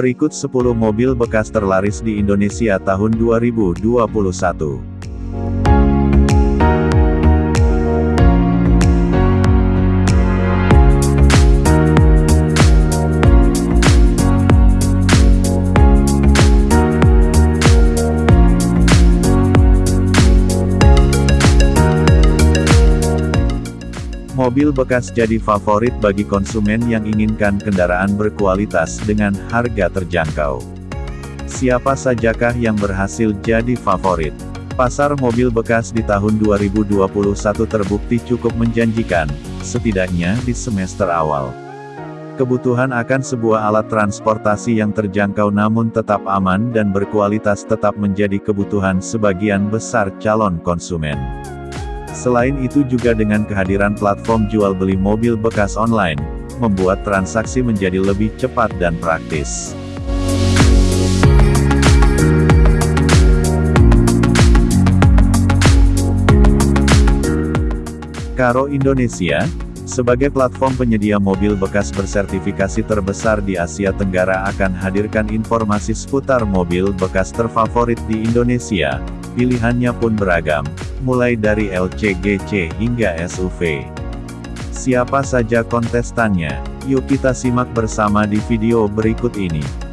Berikut 10 mobil bekas terlaris di Indonesia tahun 2021. Mobil bekas jadi favorit bagi konsumen yang inginkan kendaraan berkualitas dengan harga terjangkau. Siapa sajakah yang berhasil jadi favorit? Pasar mobil bekas di tahun 2021 terbukti cukup menjanjikan, setidaknya di semester awal. Kebutuhan akan sebuah alat transportasi yang terjangkau namun tetap aman dan berkualitas tetap menjadi kebutuhan sebagian besar calon konsumen. Selain itu juga dengan kehadiran platform jual beli mobil bekas online, membuat transaksi menjadi lebih cepat dan praktis. Karo Indonesia, sebagai platform penyedia mobil bekas bersertifikasi terbesar di Asia Tenggara akan hadirkan informasi seputar mobil bekas terfavorit di Indonesia, Pilihannya pun beragam, mulai dari LCGC hingga SUV. Siapa saja kontestannya? Yuk kita simak bersama di video berikut ini.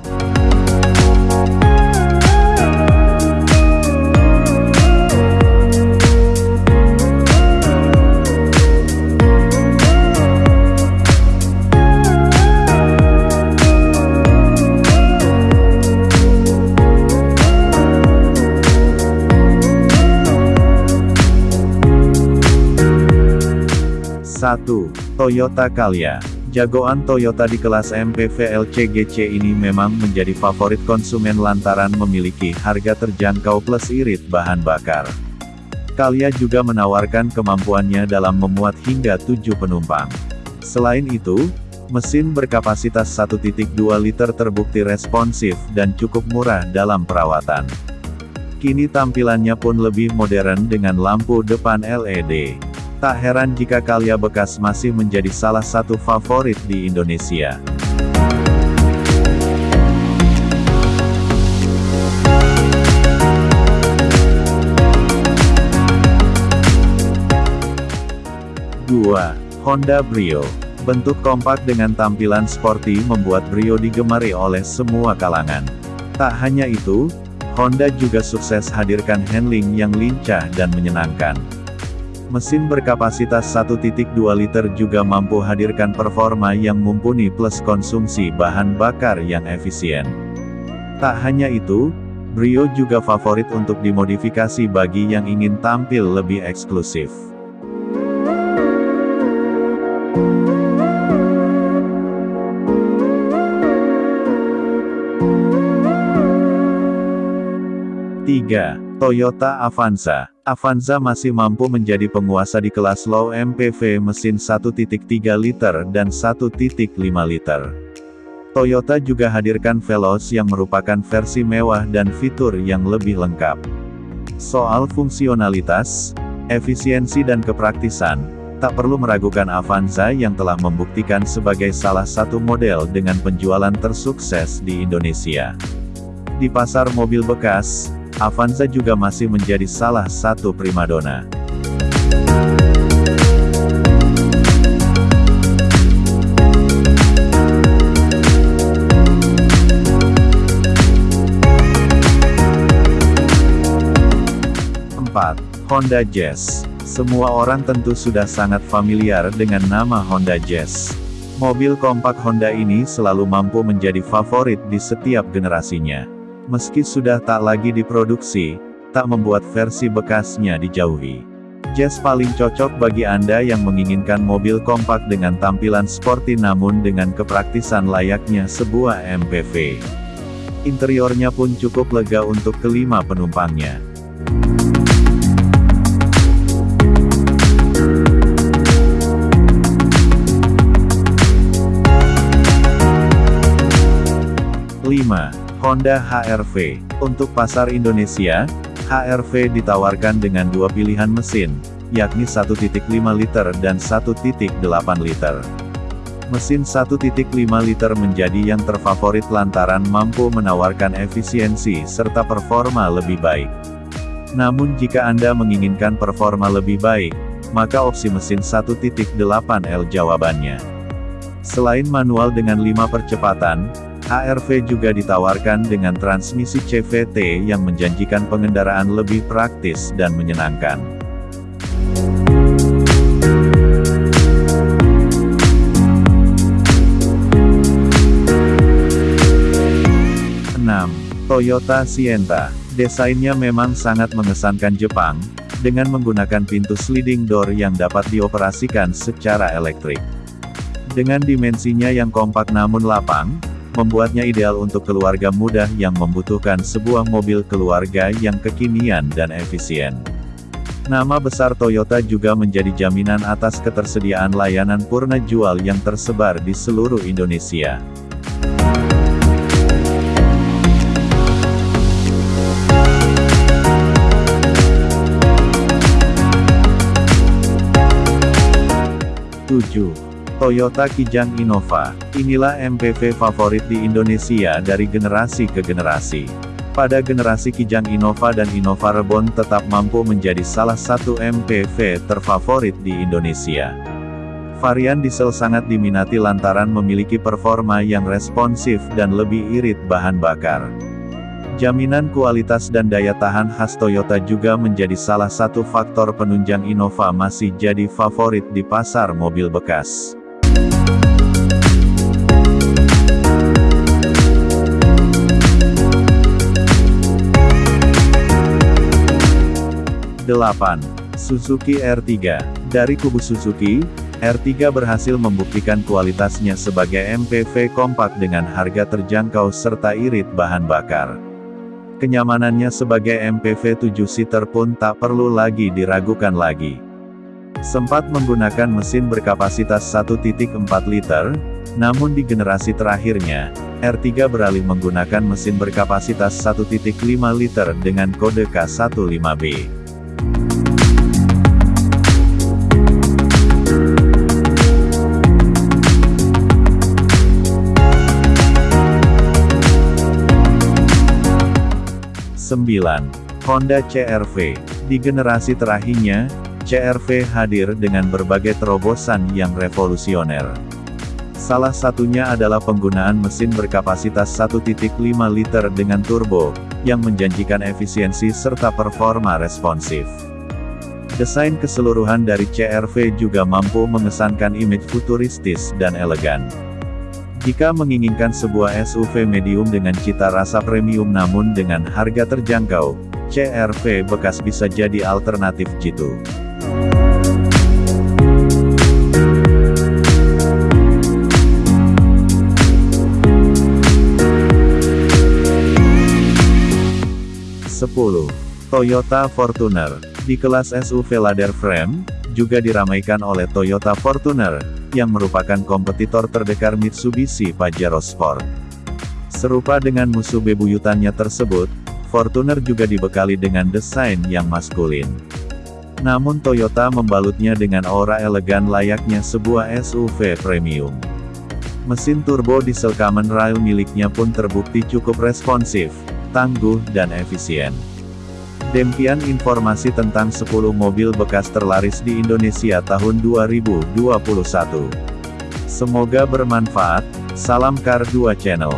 1. Toyota Calya Jagoan Toyota di kelas MPV LCGC ini memang menjadi favorit konsumen lantaran memiliki harga terjangkau plus irit bahan bakar. Calya juga menawarkan kemampuannya dalam memuat hingga 7 penumpang. Selain itu, mesin berkapasitas 1.2 liter terbukti responsif dan cukup murah dalam perawatan. Kini tampilannya pun lebih modern dengan lampu depan LED. Tak heran jika Kalya bekas masih menjadi salah satu favorit di Indonesia. Dua, Honda Brio. Bentuk kompak dengan tampilan sporty membuat Brio digemari oleh semua kalangan. Tak hanya itu, Honda juga sukses hadirkan handling yang lincah dan menyenangkan. Mesin berkapasitas 1.2 liter juga mampu hadirkan performa yang mumpuni plus konsumsi bahan bakar yang efisien. Tak hanya itu, Brio juga favorit untuk dimodifikasi bagi yang ingin tampil lebih eksklusif. Toyota Avanza Avanza masih mampu menjadi penguasa di kelas low MPV mesin 1.3 liter dan 1.5 liter. Toyota juga hadirkan Veloz yang merupakan versi mewah dan fitur yang lebih lengkap. Soal fungsionalitas, efisiensi dan kepraktisan, tak perlu meragukan Avanza yang telah membuktikan sebagai salah satu model dengan penjualan tersukses di Indonesia. Di pasar mobil bekas, Avanza juga masih menjadi salah satu primadona. Honda Jazz. Semua orang tentu sudah sangat familiar dengan nama Honda Jazz. Mobil kompak Honda ini selalu mampu menjadi favorit di setiap generasinya. Meski sudah tak lagi diproduksi, tak membuat versi bekasnya dijauhi. Jazz paling cocok bagi Anda yang menginginkan mobil kompak dengan tampilan sporty namun dengan kepraktisan layaknya sebuah MPV. Interiornya pun cukup lega untuk kelima penumpangnya. Lima. Honda HR-V. Untuk pasar Indonesia, HR-V ditawarkan dengan dua pilihan mesin, yakni 1.5 liter dan 1.8 liter. Mesin 1.5 liter menjadi yang terfavorit lantaran mampu menawarkan efisiensi serta performa lebih baik. Namun jika Anda menginginkan performa lebih baik, maka opsi mesin 1.8L jawabannya. Selain manual dengan 5 percepatan, HRV juga ditawarkan dengan transmisi CVT yang menjanjikan pengendaraan lebih praktis dan menyenangkan. Toyota Sienta. Desainnya memang sangat mengesankan Jepang, dengan menggunakan pintu sliding door yang dapat dioperasikan secara elektrik. Dengan dimensinya yang kompak namun lapang, membuatnya ideal untuk keluarga muda yang membutuhkan sebuah mobil keluarga yang kekinian dan efisien. Nama besar Toyota juga menjadi jaminan atas ketersediaan layanan purna jual yang tersebar di seluruh Indonesia. Tujuh. Toyota Kijang Innova. Inilah MPV favorit di Indonesia dari generasi ke generasi. Pada generasi Kijang Innova dan Innova Reborn tetap mampu menjadi salah satu MPV terfavorit di Indonesia. Varian diesel sangat diminati lantaran memiliki performa yang responsif dan lebih irit bahan bakar. Jaminan kualitas dan daya tahan khas Toyota juga menjadi salah satu faktor penunjang Innova masih jadi favorit di pasar mobil bekas. 8. Suzuki R3. Dari kubu Suzuki, R3 berhasil membuktikan kualitasnya sebagai MPV kompak dengan harga terjangkau serta irit bahan bakar. Kenyamanannya sebagai MPV 7-seater pun tak perlu lagi diragukan lagi. Sempat menggunakan mesin berkapasitas 1.4 liter, namun di generasi terakhirnya, R3 beralih menggunakan mesin berkapasitas 1.5 liter dengan kode K15B. 9. Honda CR-V. Di generasi terakhirnya, CR-V hadir dengan berbagai terobosan yang revolusioner. Salah satunya adalah penggunaan mesin berkapasitas 1.5 liter dengan turbo, yang menjanjikan efisiensi serta performa responsif. Desain keseluruhan dari CR-V juga mampu mengesankan image futuristis dan elegan. Jika menginginkan sebuah SUV medium dengan cita rasa premium namun dengan harga terjangkau, CR-V bekas bisa jadi alternatif jitu. Sepuluh. Toyota Fortuner. Di kelas SUV ladder frame, juga diramaikan oleh Toyota Fortuner, yang merupakan kompetitor terdekat Mitsubishi Pajero Sport. Serupa dengan musuh bebuyutannya tersebut, Fortuner juga dibekali dengan desain yang maskulin. Namun Toyota membalutnya dengan aura elegan layaknya sebuah SUV premium. Mesin turbo diesel Kamen Rail miliknya pun terbukti cukup responsif, tangguh dan efisien. Dempian informasi tentang 10 mobil bekas terlaris di Indonesia tahun 2021. Semoga bermanfaat, salam Kar 2 Channel.